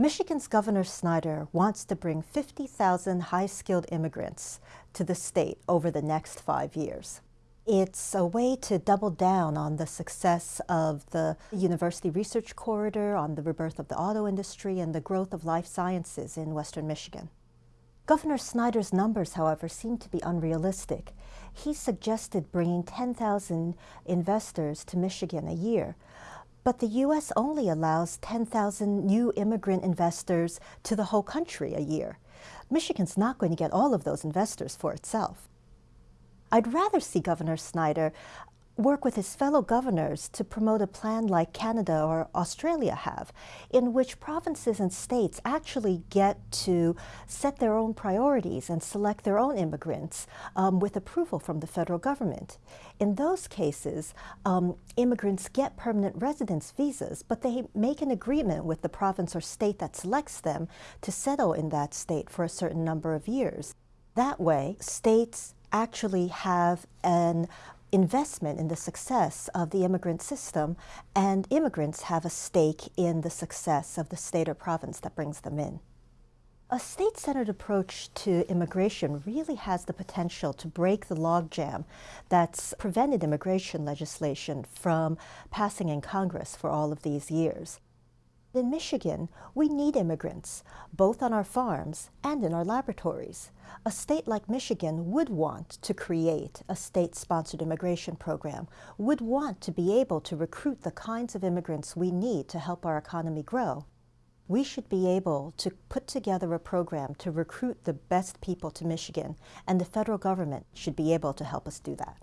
Michigan's Governor Snyder wants to bring 50,000 high-skilled immigrants to the state over the next five years. It's a way to double down on the success of the University Research Corridor, on the rebirth of the auto industry, and the growth of life sciences in western Michigan. Governor Snyder's numbers, however, seem to be unrealistic. He suggested bringing 10,000 investors to Michigan a year, but the U.S. only allows 10,000 new immigrant investors to the whole country a year. Michigan's not going to get all of those investors for itself. I'd rather see Governor Snyder work with his fellow governors to promote a plan like Canada or Australia have, in which provinces and states actually get to set their own priorities and select their own immigrants um, with approval from the federal government. In those cases, um, immigrants get permanent residence visas, but they make an agreement with the province or state that selects them to settle in that state for a certain number of years. That way, states actually have an investment in the success of the immigrant system, and immigrants have a stake in the success of the state or province that brings them in. A state-centered approach to immigration really has the potential to break the logjam that's prevented immigration legislation from passing in Congress for all of these years. In Michigan, we need immigrants, both on our farms and in our laboratories. A state like Michigan would want to create a state-sponsored immigration program, would want to be able to recruit the kinds of immigrants we need to help our economy grow. We should be able to put together a program to recruit the best people to Michigan, and the federal government should be able to help us do that.